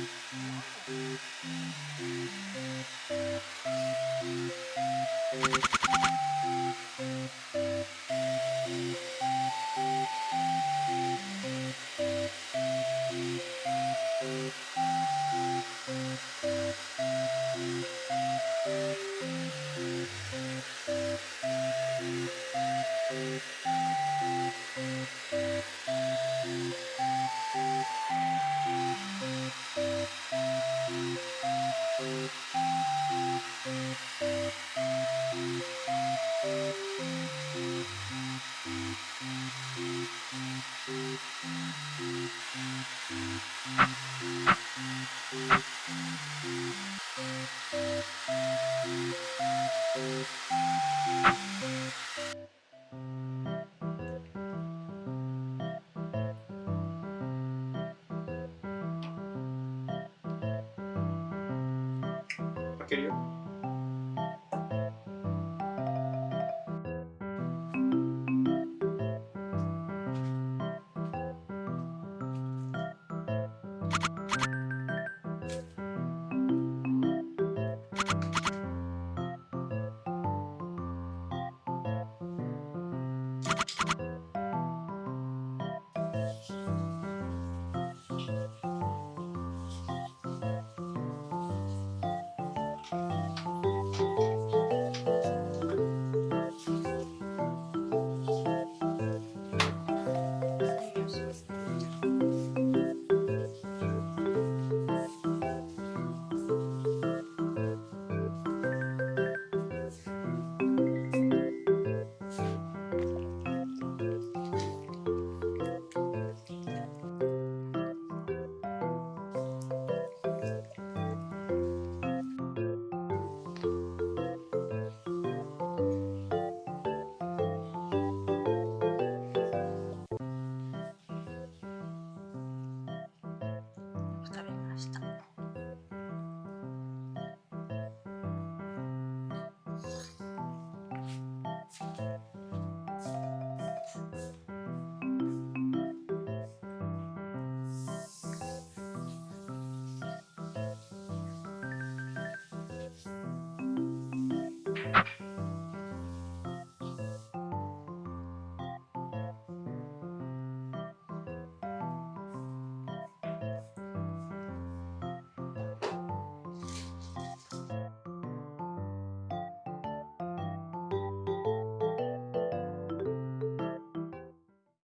you. Geliyor. Ha!